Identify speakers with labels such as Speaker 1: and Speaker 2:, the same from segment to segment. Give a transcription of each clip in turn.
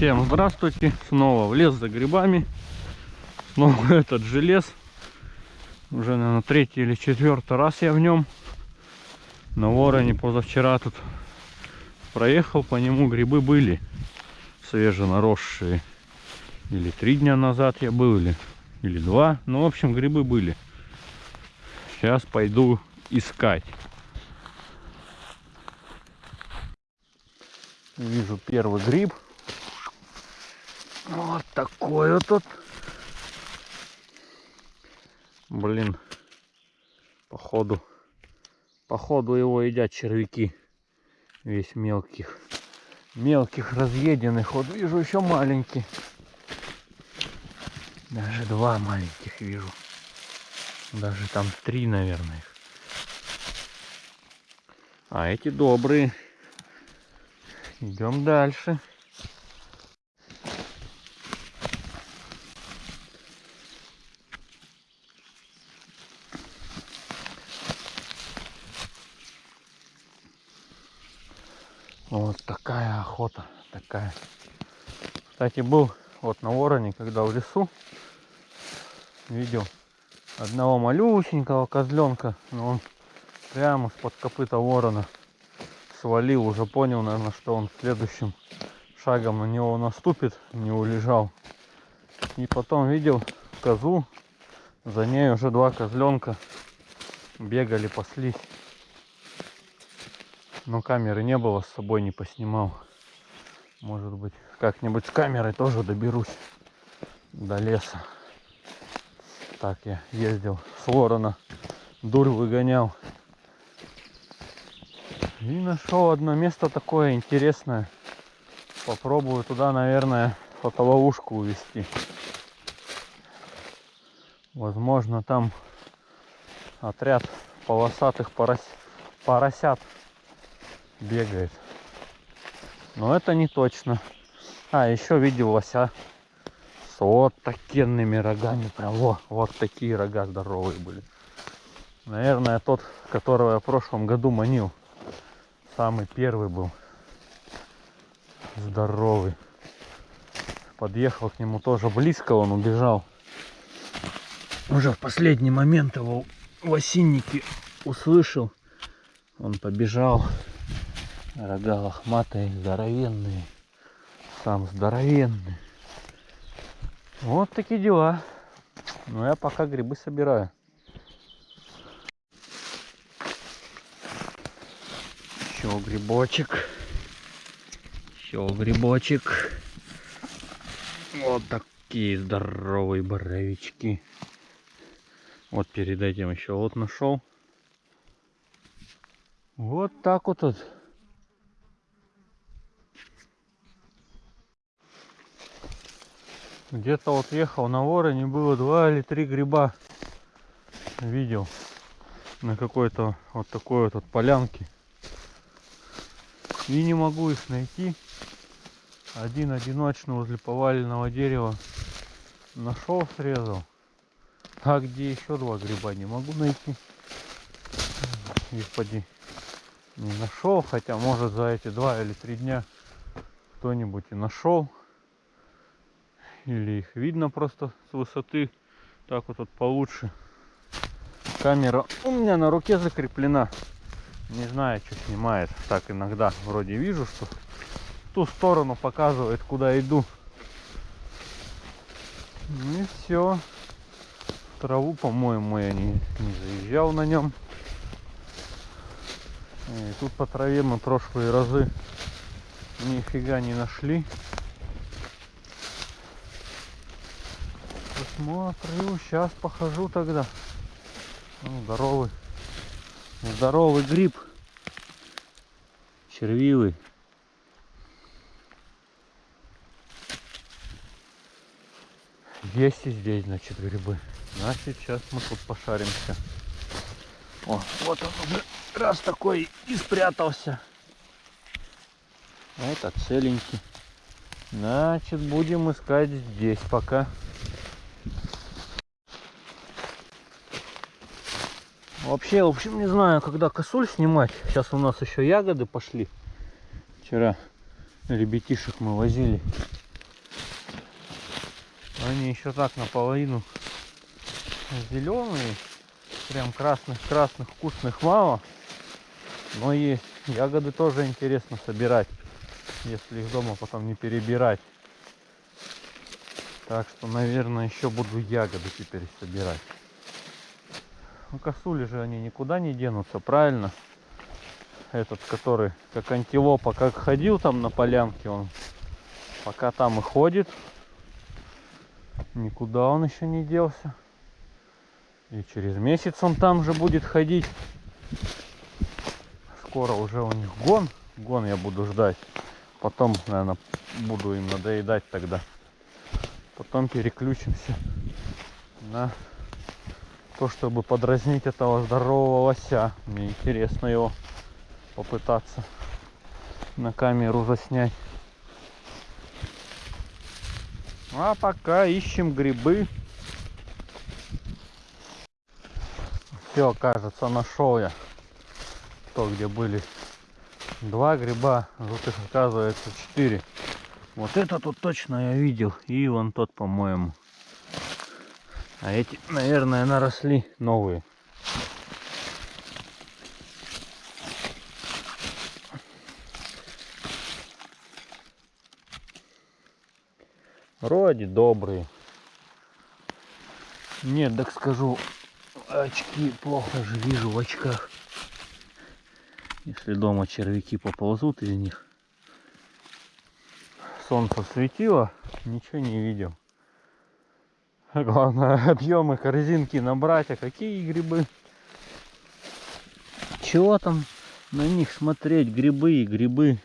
Speaker 1: Всем здравствуйте! Снова в лес за грибами. Снова этот же лес. Уже, наверное, третий или четвертый раз я в нем. На вороне позавчера тут проехал по нему. Грибы были свеженаросшие. Или три дня назад я был, или, или два. Ну, в общем, грибы были. Сейчас пойду искать. Вижу первый гриб. Вот такой вот тут. Блин. Походу. Походу его едят червяки. Весь мелких. Мелких разъеденных. Вот вижу еще маленький. Даже два маленьких вижу. Даже там три, наверное. А эти добрые. Идем дальше. Вот такая охота, такая. Кстати, был вот на вороне, когда в лесу видел одного малюсенького козленка, но он прямо с-под копыта ворона свалил, уже понял, наверное, что он следующим шагом на него наступит, не улежал. И потом видел козу, за ней уже два козленка бегали, паслись. Но камеры не было, с собой не поснимал. Может быть, как-нибудь с камерой тоже доберусь до леса. Так я ездил с ворона, дурь выгонял. И нашел одно место такое интересное. Попробую туда, наверное, фотоловушку увести. Возможно, там отряд полосатых порос... поросят бегает. Но это не точно. А, еще видел лося с вот такими рогами. Прям во, вот такие рога здоровые были. Наверное, тот, которого я в прошлом году манил. Самый первый был. Здоровый. Подъехал к нему тоже близко, он убежал. Уже в последний момент его в осиннике услышал. Он побежал. Рога лохматые, здоровенные. Сам здоровенный. Вот такие дела. Ну я пока грибы собираю. Еще грибочек. Еще грибочек. Вот такие здоровые боровички. Вот перед этим еще вот нашел. Вот так вот. вот. Где-то вот ехал на вороне, было два или три гриба. Видел на какой-то вот такой вот, вот полянке. И не могу их найти. Один одиночный возле поваленного дерева нашел, срезал. А где еще два гриба не могу найти. Господи, не нашел, хотя может за эти два или три дня кто-нибудь и нашел. Или их видно просто с высоты. Так вот, вот получше. Камера у меня на руке закреплена. Не знаю, что снимает. Так иногда вроде вижу, что ту сторону показывает, куда иду. Ну и все. Траву, по-моему, я не, не заезжал на нем. И тут по траве мы прошлые разы нифига не нашли. Посмотрю, сейчас похожу тогда. Ну, здоровый. Здоровый гриб. Червивый. Есть и здесь, значит, грибы. Значит, сейчас мы тут пошаримся. О, вот он уже раз такой и спрятался. Это целенький. Значит, будем искать здесь пока. Вообще, в общем, не знаю, когда косуль снимать. Сейчас у нас еще ягоды пошли. Вчера ребятишек мы возили. Они еще так наполовину зеленые. Прям красных-красных вкусных мало. Но есть. Ягоды тоже интересно собирать. Если их дома потом не перебирать. Так что, наверное, еще буду ягоды теперь собирать. Ну, косули же они никуда не денутся, правильно? Этот, который как антилопа, как ходил там на полянке, он пока там и ходит. Никуда он еще не делся. И через месяц он там же будет ходить. Скоро уже у них гон. Гон я буду ждать. Потом, наверное, буду им надоедать тогда. Потом переключимся на то, чтобы подразнить этого здорового лося. Мне интересно его попытаться на камеру заснять. А пока ищем грибы. Все, кажется, нашел я то, где были два гриба, тут их оказывается четыре. Вот это тут точно я видел. И вон тот, по-моему. А эти, наверное, наросли новые. Вроде добрые. Нет, так скажу, очки плохо же вижу в очках. Если дома червяки поползут из них. Солнце светило, ничего не видел. Главное объемы корзинки набрать. А какие грибы? Чего там на них смотреть? Грибы и грибы.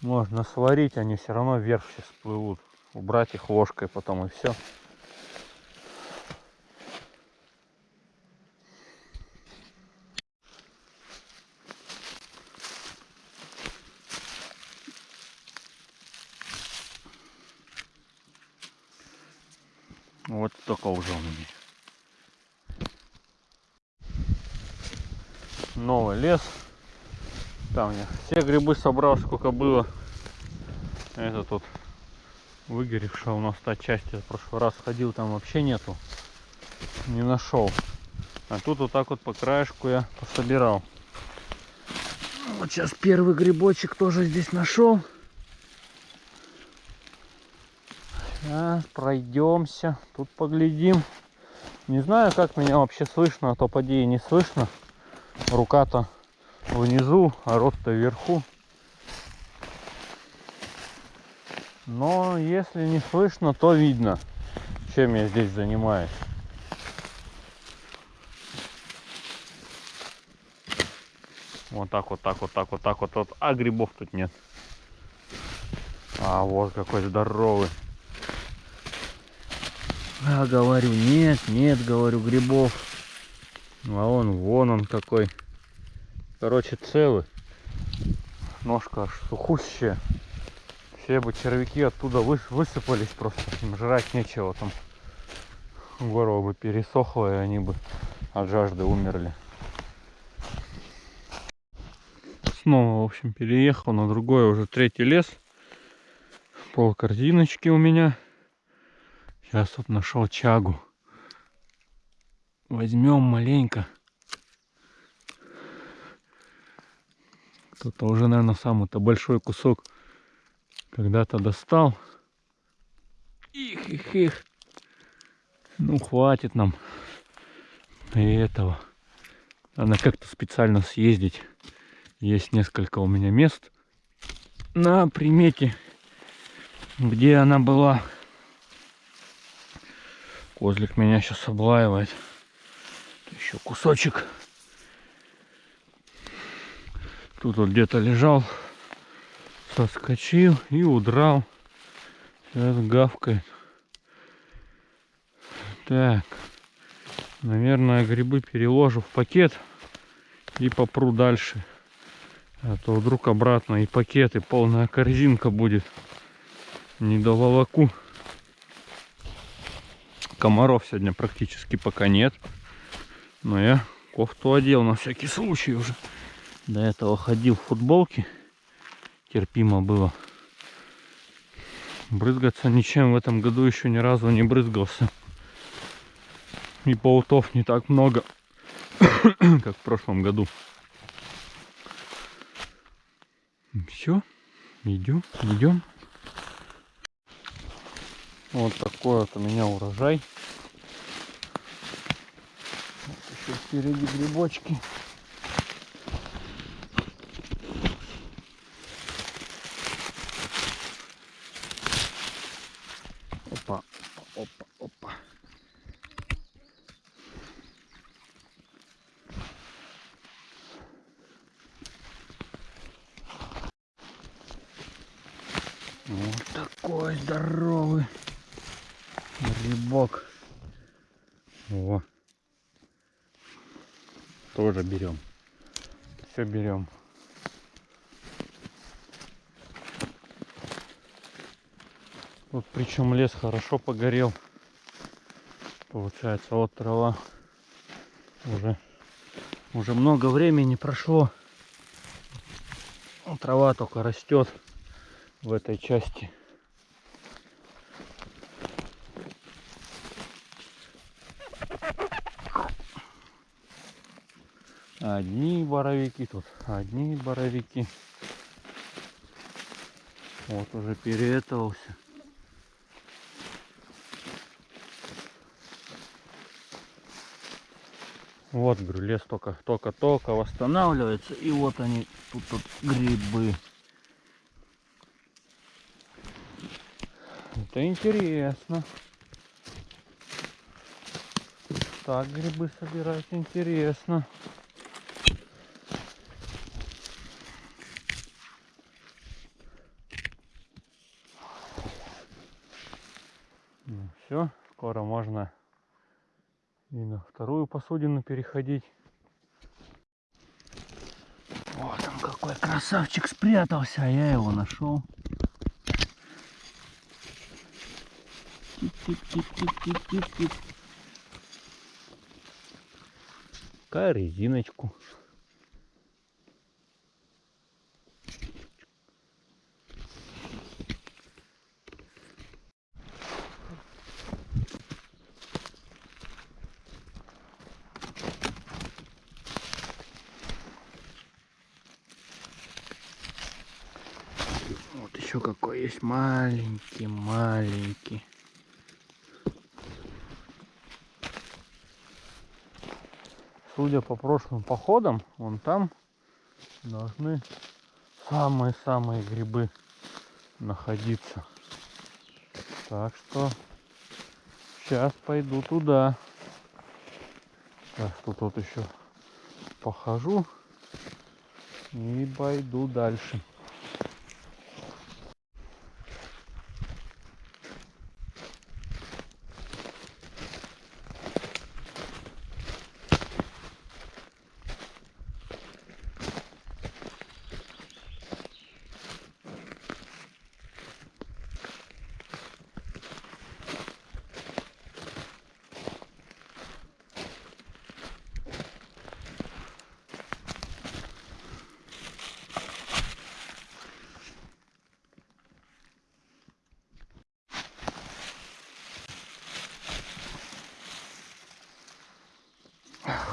Speaker 1: Можно сварить, они все равно вверх все всплывут. Убрать их ложкой потом и все. Вот только уже у меня. Новый лес. Там я все грибы собрал, сколько было. Это тут выгоревшая у нас та часть. Я в прошлый раз ходил, там вообще нету. Не нашел. А тут вот так вот по краешку я пособирал. Вот сейчас первый грибочек тоже здесь нашел. Сейчас пройдемся, тут поглядим. Не знаю, как меня вообще слышно, а то поди и не слышно. Рука-то внизу, а рот-то вверху. Но если не слышно, то видно, чем я здесь занимаюсь. Вот так, вот так, вот так, вот так, вот, вот. А грибов тут нет. А вот какой здоровый. А говорю, нет, нет, говорю, грибов. А он, вон он какой. Короче, целый. Ножка аж сухущая. Все бы червяки оттуда высыпались просто. Им жрать нечего там. Горло бы пересохло, и они бы от жажды умерли. Снова, в общем, переехал на другой, уже третий лес. Пол корзиночки у меня. Сейчас вот нашел чагу. Возьмем маленько. Кто-то уже, наверное, самый-то большой кусок когда-то достал. Их, их, их. Ну, хватит нам и этого. Надо как-то специально съездить. Есть несколько у меня мест на примете, где она была. Козлик меня сейчас облаивает. Еще кусочек. Тут вот где-то лежал. Соскочил и удрал. Сейчас гавкает. Так. Наверное, грибы переложу в пакет и попру дальше. А то вдруг обратно и пакет, и полная корзинка будет. Не до волоку. Комаров сегодня практически пока нет. Но я кофту одел на всякий случай уже. До этого ходил в футболке. Терпимо было. Брызгаться ничем в этом году еще ни разу не брызгался. И паутов не так много, как в прошлом году. Все, идем, идем. Вот такой вот у меня урожай. Еще впереди грибочки. Опа, опа, опа. Вот такой здоровый грибок. О. Тоже берем. Все берем. Вот причем лес хорошо погорел. Получается, вот трава уже уже много времени прошло. Трава только растет в этой части. Одни боровики тут, одни боровики. Вот уже переэтовался. Вот, говорю, лес только, только-только восстанавливается. И вот они, тут, тут грибы. Это интересно. Так грибы собирать интересно. Все, скоро можно и на вторую посудину переходить. Вот он какой красавчик спрятался, а я его нашел. Тип-тип-тип-тип-тип-тип. Резиночку. Вот еще какой есть маленький, маленький. Судя по прошлым походам, вон там должны самые-самые грибы находиться. Так что сейчас пойду туда. Так, тут вот еще похожу и пойду дальше.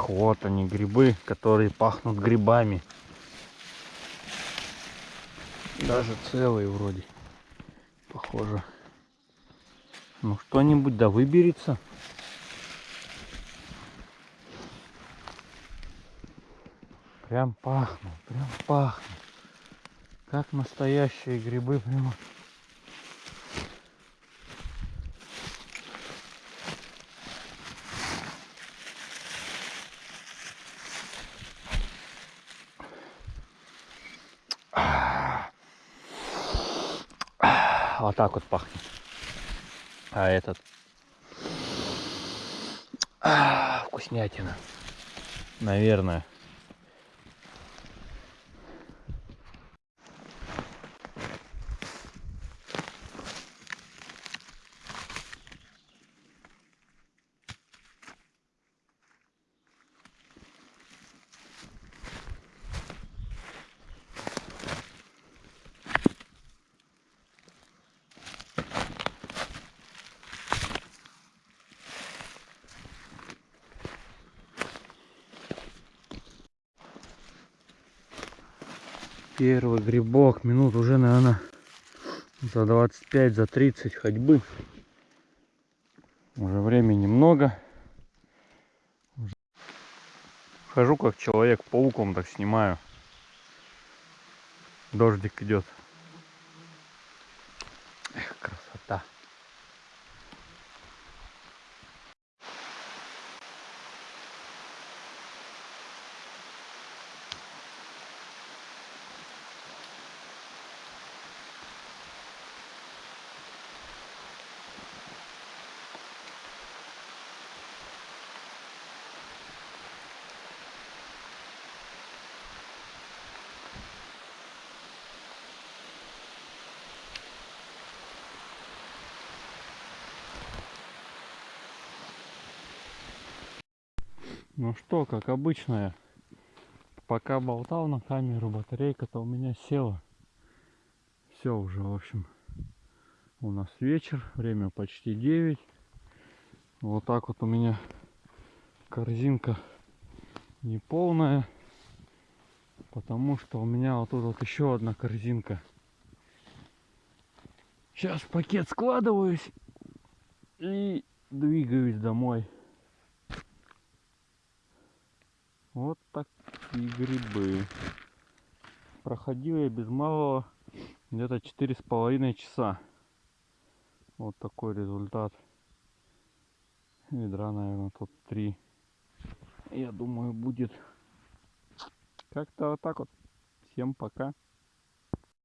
Speaker 1: Ах, Вот они грибы, которые пахнут грибами. Даже целые вроде. Похоже. Ну что-нибудь да выберется. Прям пахнут, прям пахнут. Как настоящие грибы прямо. Вот так вот пахнет. А этот... А, вкуснятина. Наверное. Первый грибок. Минут уже, наверное, за 25, за 30 ходьбы. Уже времени много. Хожу как человек пауком, так снимаю. Дождик идет. Ну что, как обычно, пока болтал на камеру, батарейка-то у меня села. Все уже, в общем, у нас вечер, время почти 9. Вот так вот у меня корзинка не полная, потому что у меня вот тут вот еще одна корзинка. Сейчас пакет складываюсь и двигаюсь домой. Вот такие грибы. Проходил я без малого где-то четыре с половиной часа. Вот такой результат. Ведра, наверное, тут три. Я думаю, будет как-то вот так вот. Всем пока.